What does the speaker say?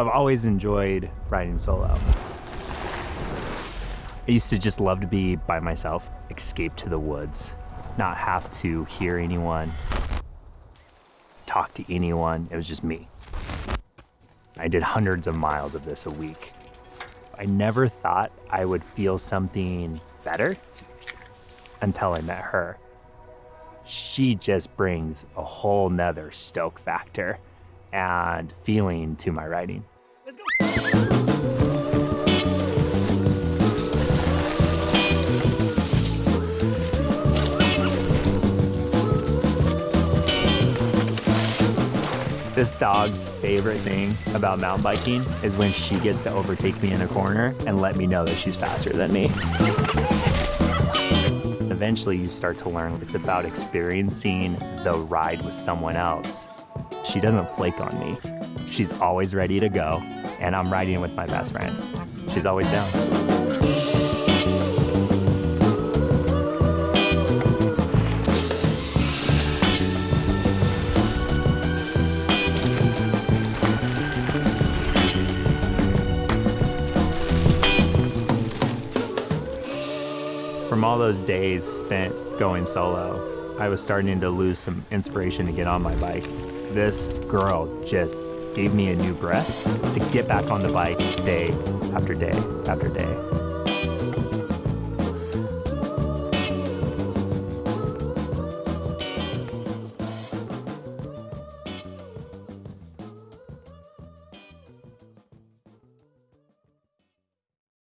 I've always enjoyed riding solo. I used to just love to be by myself, escape to the woods, not have to hear anyone, talk to anyone. It was just me. I did hundreds of miles of this a week. I never thought I would feel something better until I met her. She just brings a whole nother stoke factor and feeling to my riding. This dog's favorite thing about mountain biking is when she gets to overtake me in a corner and let me know that she's faster than me. Eventually, you start to learn it's about experiencing the ride with someone else. She doesn't flake on me. She's always ready to go, and I'm riding with my best friend. She's always down. From all those days spent going solo, I was starting to lose some inspiration to get on my bike. This girl just gave me a new breath to get back on the bike day after day after day.